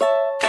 you